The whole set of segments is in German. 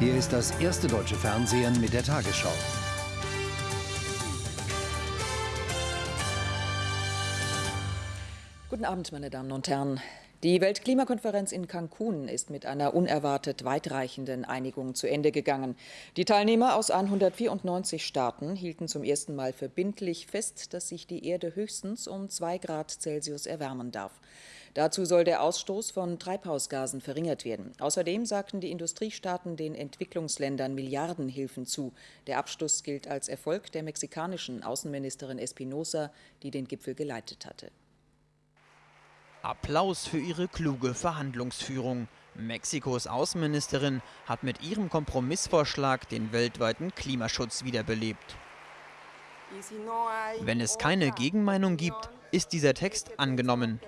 Hier ist das erste deutsche Fernsehen mit der Tagesschau. Guten Abend, meine Damen und Herren. Die Weltklimakonferenz in Cancun ist mit einer unerwartet weitreichenden Einigung zu Ende gegangen. Die Teilnehmer aus 194 Staaten hielten zum ersten Mal verbindlich fest, dass sich die Erde höchstens um 2 Grad Celsius erwärmen darf. Dazu soll der Ausstoß von Treibhausgasen verringert werden. Außerdem sagten die Industriestaaten den Entwicklungsländern Milliardenhilfen zu. Der Abschluss gilt als Erfolg der mexikanischen Außenministerin Espinosa, die den Gipfel geleitet hatte. Applaus für ihre kluge Verhandlungsführung. Mexikos Außenministerin hat mit ihrem Kompromissvorschlag den weltweiten Klimaschutz wiederbelebt. Wenn es keine Gegenmeinung gibt, ist dieser Text angenommen.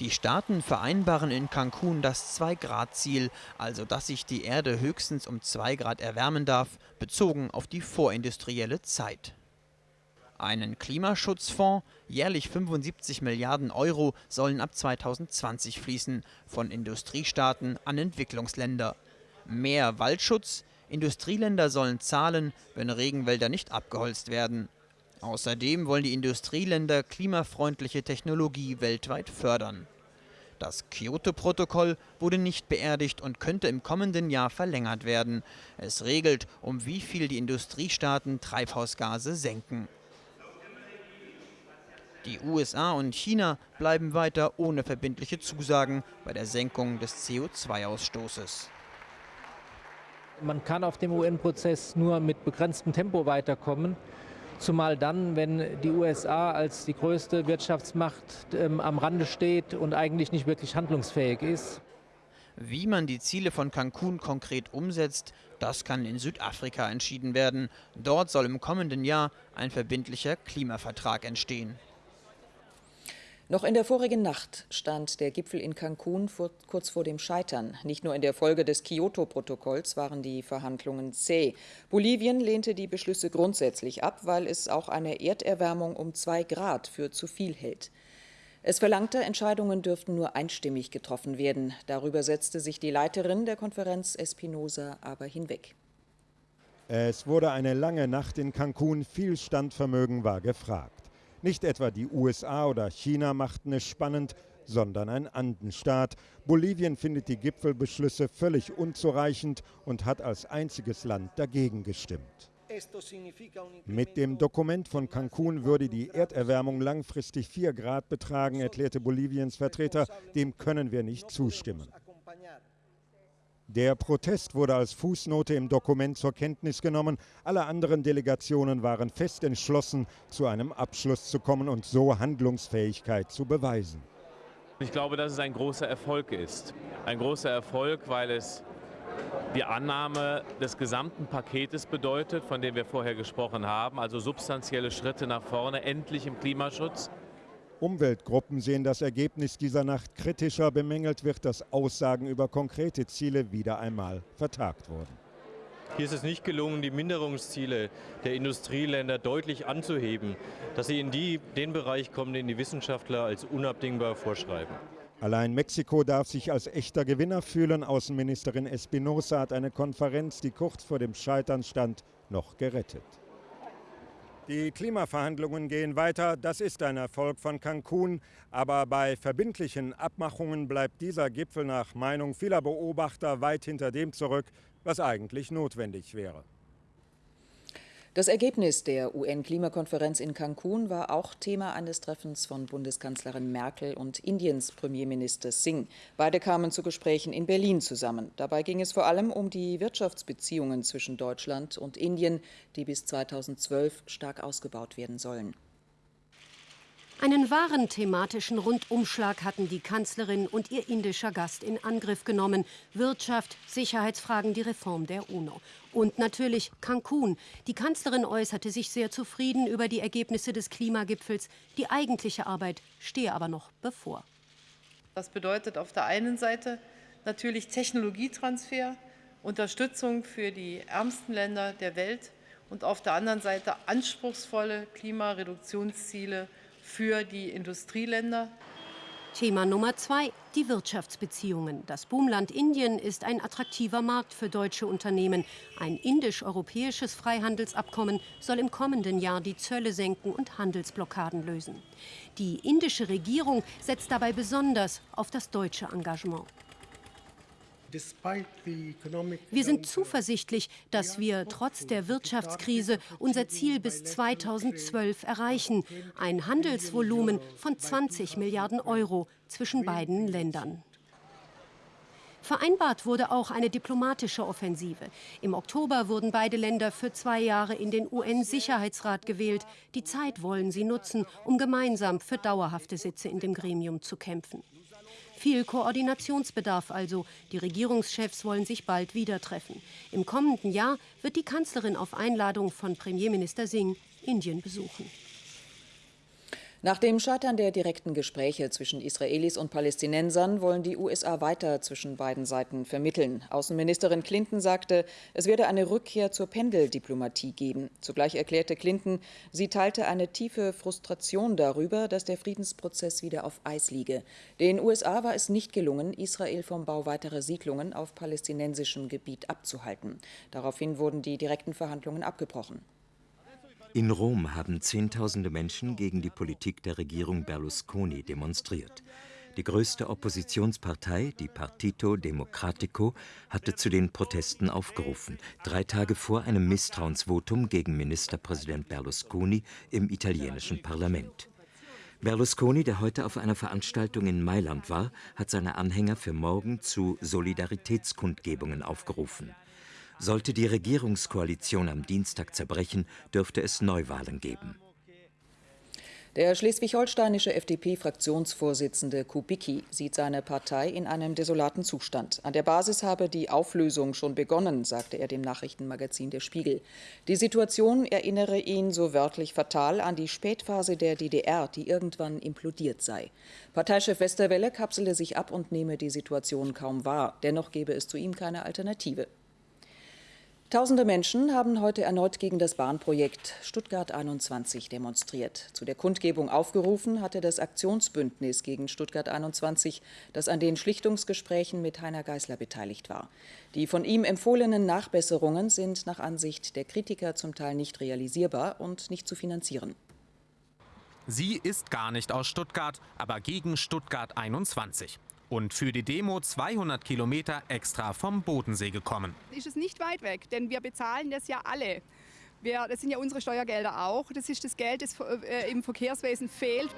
Die Staaten vereinbaren in Cancun das 2-Grad-Ziel, also dass sich die Erde höchstens um 2 Grad erwärmen darf, bezogen auf die vorindustrielle Zeit. Einen Klimaschutzfonds, jährlich 75 Milliarden Euro, sollen ab 2020 fließen, von Industriestaaten an Entwicklungsländer. Mehr Waldschutz, Industrieländer sollen zahlen, wenn Regenwälder nicht abgeholzt werden. Außerdem wollen die Industrieländer klimafreundliche Technologie weltweit fördern. Das Kyoto-Protokoll wurde nicht beerdigt und könnte im kommenden Jahr verlängert werden. Es regelt, um wie viel die Industriestaaten Treibhausgase senken. Die USA und China bleiben weiter ohne verbindliche Zusagen bei der Senkung des CO2-Ausstoßes. Man kann auf dem UN-Prozess nur mit begrenztem Tempo weiterkommen. Zumal dann, wenn die USA als die größte Wirtschaftsmacht ähm, am Rande steht und eigentlich nicht wirklich handlungsfähig ist. Wie man die Ziele von Cancun konkret umsetzt, das kann in Südafrika entschieden werden. Dort soll im kommenden Jahr ein verbindlicher Klimavertrag entstehen. Noch in der vorigen Nacht stand der Gipfel in Cancun vor, kurz vor dem Scheitern. Nicht nur in der Folge des Kyoto-Protokolls waren die Verhandlungen zäh. Bolivien lehnte die Beschlüsse grundsätzlich ab, weil es auch eine Erderwärmung um zwei Grad für zu viel hält. Es verlangte, Entscheidungen dürften nur einstimmig getroffen werden. Darüber setzte sich die Leiterin der Konferenz Espinosa aber hinweg. Es wurde eine lange Nacht in Cancun, viel Standvermögen war gefragt. Nicht etwa die USA oder China machten es spannend, sondern ein Andenstaat. Bolivien findet die Gipfelbeschlüsse völlig unzureichend und hat als einziges Land dagegen gestimmt. Mit dem Dokument von Cancun würde die Erderwärmung langfristig 4 Grad betragen, erklärte Boliviens Vertreter. Dem können wir nicht zustimmen. Der Protest wurde als Fußnote im Dokument zur Kenntnis genommen. Alle anderen Delegationen waren fest entschlossen, zu einem Abschluss zu kommen und so Handlungsfähigkeit zu beweisen. Ich glaube, dass es ein großer Erfolg ist. Ein großer Erfolg, weil es die Annahme des gesamten Paketes bedeutet, von dem wir vorher gesprochen haben, also substanzielle Schritte nach vorne, endlich im Klimaschutz. Umweltgruppen sehen das Ergebnis dieser Nacht kritischer. Bemängelt wird, dass Aussagen über konkrete Ziele wieder einmal vertagt wurden. Hier ist es nicht gelungen, die Minderungsziele der Industrieländer deutlich anzuheben, dass sie in die, den Bereich kommen, den die Wissenschaftler als unabdingbar vorschreiben. Allein Mexiko darf sich als echter Gewinner fühlen. Außenministerin Espinosa hat eine Konferenz, die kurz vor dem Scheitern stand, noch gerettet. Die Klimaverhandlungen gehen weiter. Das ist ein Erfolg von Cancun. Aber bei verbindlichen Abmachungen bleibt dieser Gipfel nach Meinung vieler Beobachter weit hinter dem zurück, was eigentlich notwendig wäre. Das Ergebnis der UN-Klimakonferenz in Cancun war auch Thema eines Treffens von Bundeskanzlerin Merkel und Indiens Premierminister Singh. Beide kamen zu Gesprächen in Berlin zusammen. Dabei ging es vor allem um die Wirtschaftsbeziehungen zwischen Deutschland und Indien, die bis 2012 stark ausgebaut werden sollen. Einen wahren thematischen Rundumschlag hatten die Kanzlerin und ihr indischer Gast in Angriff genommen. Wirtschaft, Sicherheitsfragen, die Reform der UNO. Und natürlich Cancun. Die Kanzlerin äußerte sich sehr zufrieden über die Ergebnisse des Klimagipfels. Die eigentliche Arbeit stehe aber noch bevor. Das bedeutet auf der einen Seite natürlich Technologietransfer, Unterstützung für die ärmsten Länder der Welt und auf der anderen Seite anspruchsvolle Klimareduktionsziele für die Industrieländer. Thema Nummer zwei, Die Wirtschaftsbeziehungen. Das Boomland Indien ist ein attraktiver Markt für deutsche Unternehmen. Ein indisch-europäisches Freihandelsabkommen soll im kommenden Jahr die Zölle senken und Handelsblockaden lösen. Die indische Regierung setzt dabei besonders auf das deutsche Engagement. Wir sind zuversichtlich, dass wir trotz der Wirtschaftskrise unser Ziel bis 2012 erreichen, ein Handelsvolumen von 20 Milliarden Euro zwischen beiden Ländern. Vereinbart wurde auch eine diplomatische Offensive. Im Oktober wurden beide Länder für zwei Jahre in den UN-Sicherheitsrat gewählt. Die Zeit wollen sie nutzen, um gemeinsam für dauerhafte Sitze in dem Gremium zu kämpfen. Viel Koordinationsbedarf also. Die Regierungschefs wollen sich bald wieder treffen. Im kommenden Jahr wird die Kanzlerin auf Einladung von Premierminister Singh Indien besuchen. Nach dem Scheitern der direkten Gespräche zwischen Israelis und Palästinensern wollen die USA weiter zwischen beiden Seiten vermitteln. Außenministerin Clinton sagte, es werde eine Rückkehr zur Pendeldiplomatie geben. Zugleich erklärte Clinton, sie teilte eine tiefe Frustration darüber, dass der Friedensprozess wieder auf Eis liege. Den USA war es nicht gelungen, Israel vom Bau weiterer Siedlungen auf palästinensischem Gebiet abzuhalten. Daraufhin wurden die direkten Verhandlungen abgebrochen. In Rom haben Zehntausende Menschen gegen die Politik der Regierung Berlusconi demonstriert. Die größte Oppositionspartei, die Partito Democratico, hatte zu den Protesten aufgerufen, drei Tage vor einem Misstrauensvotum gegen Ministerpräsident Berlusconi im italienischen Parlament. Berlusconi, der heute auf einer Veranstaltung in Mailand war, hat seine Anhänger für morgen zu Solidaritätskundgebungen aufgerufen. Sollte die Regierungskoalition am Dienstag zerbrechen, dürfte es Neuwahlen geben. Der schleswig-holsteinische FDP-Fraktionsvorsitzende Kubicki sieht seine Partei in einem desolaten Zustand. An der Basis habe die Auflösung schon begonnen, sagte er dem Nachrichtenmagazin Der Spiegel. Die Situation erinnere ihn so wörtlich fatal an die Spätphase der DDR, die irgendwann implodiert sei. Parteichef Westerwelle kapsele sich ab und nehme die Situation kaum wahr. Dennoch gebe es zu ihm keine Alternative. Tausende Menschen haben heute erneut gegen das Bahnprojekt Stuttgart 21 demonstriert. Zu der Kundgebung aufgerufen hatte das Aktionsbündnis gegen Stuttgart 21, das an den Schlichtungsgesprächen mit Heiner Geißler beteiligt war. Die von ihm empfohlenen Nachbesserungen sind nach Ansicht der Kritiker zum Teil nicht realisierbar und nicht zu finanzieren. Sie ist gar nicht aus Stuttgart, aber gegen Stuttgart 21 und für die Demo 200 Kilometer extra vom Bodensee gekommen. Ist es nicht weit weg, denn wir bezahlen das ja alle. Wir, das sind ja unsere Steuergelder auch. Das ist das Geld, das äh, im Verkehrswesen fehlt.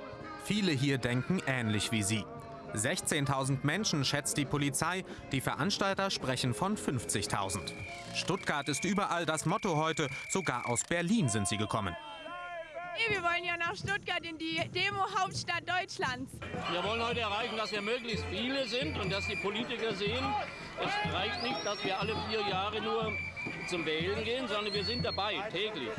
Viele hier denken ähnlich wie Sie. 16.000 Menschen schätzt die Polizei, die Veranstalter sprechen von 50.000. Stuttgart ist überall das Motto heute, sogar aus Berlin sind sie gekommen. Wir wollen ja nach Stuttgart in die Demo-Hauptstadt Deutschlands. Wir wollen heute erreichen, dass wir möglichst viele sind und dass die Politiker sehen, es reicht nicht, dass wir alle vier Jahre nur zum Wählen gehen, sondern wir sind dabei, täglich.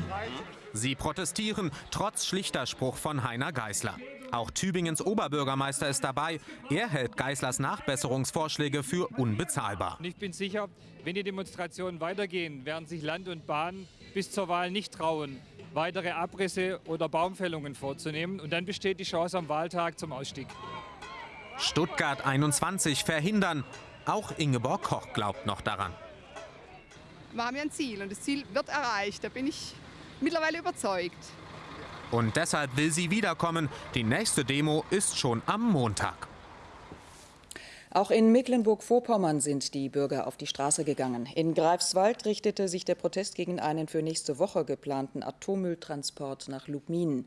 Sie protestieren trotz schlichter Spruch von Heiner Geißler. Auch Tübingens Oberbürgermeister ist dabei. Er hält Geißlers Nachbesserungsvorschläge für unbezahlbar. Ich bin sicher, wenn die Demonstrationen weitergehen, werden sich Land und Bahn bis zur Wahl nicht trauen, weitere Abrisse oder Baumfällungen vorzunehmen. Und dann besteht die Chance am Wahltag zum Ausstieg. Stuttgart 21 verhindern. Auch Ingeborg Koch glaubt noch daran. Wir haben ja ein Ziel und das Ziel wird erreicht. Da bin ich mittlerweile überzeugt. Und deshalb will sie wiederkommen. Die nächste Demo ist schon am Montag. Auch in Mecklenburg-Vorpommern sind die Bürger auf die Straße gegangen. In Greifswald richtete sich der Protest gegen einen für nächste Woche geplanten Atommülltransport nach Lubmin.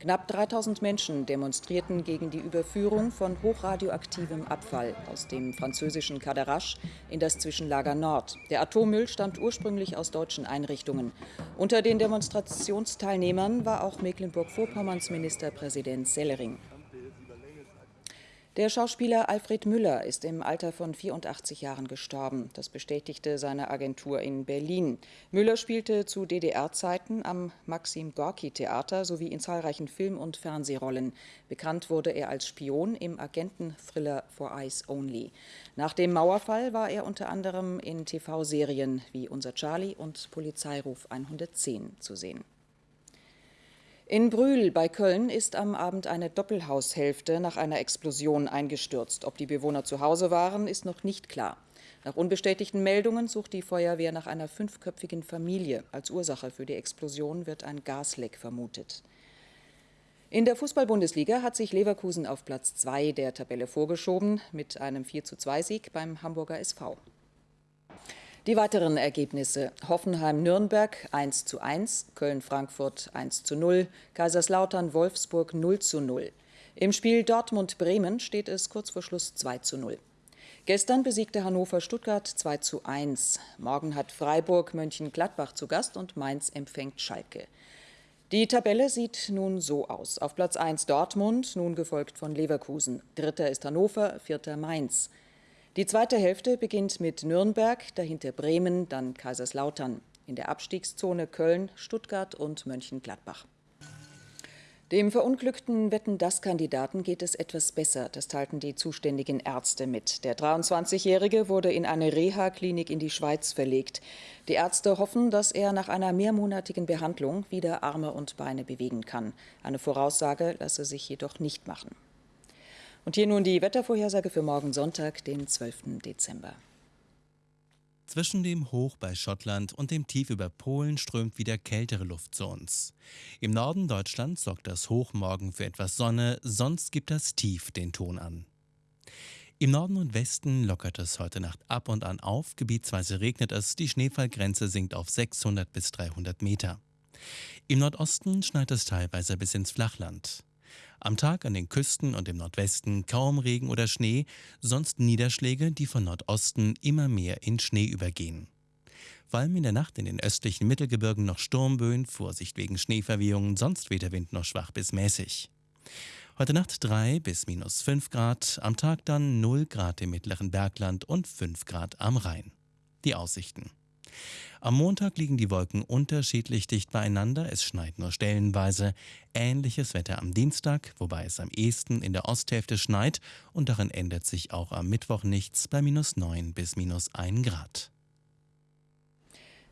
Knapp 3000 Menschen demonstrierten gegen die Überführung von hochradioaktivem Abfall aus dem französischen Cadarache in das Zwischenlager Nord. Der Atommüll stammt ursprünglich aus deutschen Einrichtungen. Unter den Demonstrationsteilnehmern war auch Mecklenburg-Vorpommerns Ministerpräsident Sellering. Der Schauspieler Alfred Müller ist im Alter von 84 Jahren gestorben. Das bestätigte seine Agentur in Berlin. Müller spielte zu DDR-Zeiten am Maxim Gorki-Theater sowie in zahlreichen Film- und Fernsehrollen. Bekannt wurde er als Spion im Agenten-Thriller For Eyes Only. Nach dem Mauerfall war er unter anderem in TV-Serien wie Unser Charlie und Polizeiruf 110 zu sehen. In Brühl bei Köln ist am Abend eine Doppelhaushälfte nach einer Explosion eingestürzt. Ob die Bewohner zu Hause waren, ist noch nicht klar. Nach unbestätigten Meldungen sucht die Feuerwehr nach einer fünfköpfigen Familie. Als Ursache für die Explosion wird ein Gasleck vermutet. In der Fußball-Bundesliga hat sich Leverkusen auf Platz 2 der Tabelle vorgeschoben mit einem 4:2-Sieg beim Hamburger SV. Die weiteren Ergebnisse: Hoffenheim-Nürnberg 1:1, Köln-Frankfurt 1:0, Kaiserslautern-Wolfsburg 0:0. Im Spiel Dortmund-Bremen steht es kurz vor Schluss 2:0. Gestern besiegte Hannover Stuttgart 2:1. Morgen hat Freiburg Mönchengladbach zu Gast und Mainz empfängt Schalke. Die Tabelle sieht nun so aus. Auf Platz 1 Dortmund, nun gefolgt von Leverkusen. Dritter ist Hannover, vierter Mainz. Die zweite Hälfte beginnt mit Nürnberg, dahinter Bremen, dann Kaiserslautern. In der Abstiegszone Köln, Stuttgart und Mönchengladbach. Dem verunglückten Wetten-Das-Kandidaten geht es etwas besser. Das teilten die zuständigen Ärzte mit. Der 23-Jährige wurde in eine Reha-Klinik in die Schweiz verlegt. Die Ärzte hoffen, dass er nach einer mehrmonatigen Behandlung wieder Arme und Beine bewegen kann. Eine Voraussage lasse sich jedoch nicht machen. Und hier nun die Wettervorhersage für morgen Sonntag, den 12. Dezember. Zwischen dem Hoch bei Schottland und dem Tief über Polen strömt wieder kältere Luft zu uns. Im Norden Deutschlands sorgt das Hoch morgen für etwas Sonne, sonst gibt das Tief den Ton an. Im Norden und Westen lockert es heute Nacht ab und an auf, gebietsweise regnet es, die Schneefallgrenze sinkt auf 600 bis 300 Meter. Im Nordosten schneit es teilweise bis ins Flachland. Am Tag an den Küsten und im Nordwesten kaum Regen oder Schnee, sonst Niederschläge, die von Nordosten immer mehr in Schnee übergehen. Vor allem in der Nacht in den östlichen Mittelgebirgen noch Sturmböen, Vorsicht wegen Schneeverwehungen, sonst weht der Wind noch schwach bis mäßig. Heute Nacht 3 bis minus 5 Grad, am Tag dann 0 Grad im mittleren Bergland und 5 Grad am Rhein. Die Aussichten. Am Montag liegen die Wolken unterschiedlich dicht beieinander, es schneit nur stellenweise. Ähnliches Wetter am Dienstag, wobei es am ehesten in der Osthälfte schneit und darin ändert sich auch am Mittwoch nichts bei minus 9 bis minus 1 Grad.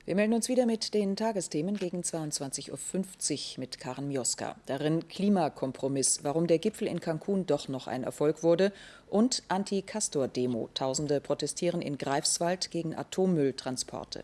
Wir melden uns wieder mit den Tagesthemen gegen 22.50 Uhr mit Karen Mioska. Darin Klimakompromiss, warum der Gipfel in Cancun doch noch ein Erfolg wurde und Anti-Castor-Demo. Tausende protestieren in Greifswald gegen Atommülltransporte.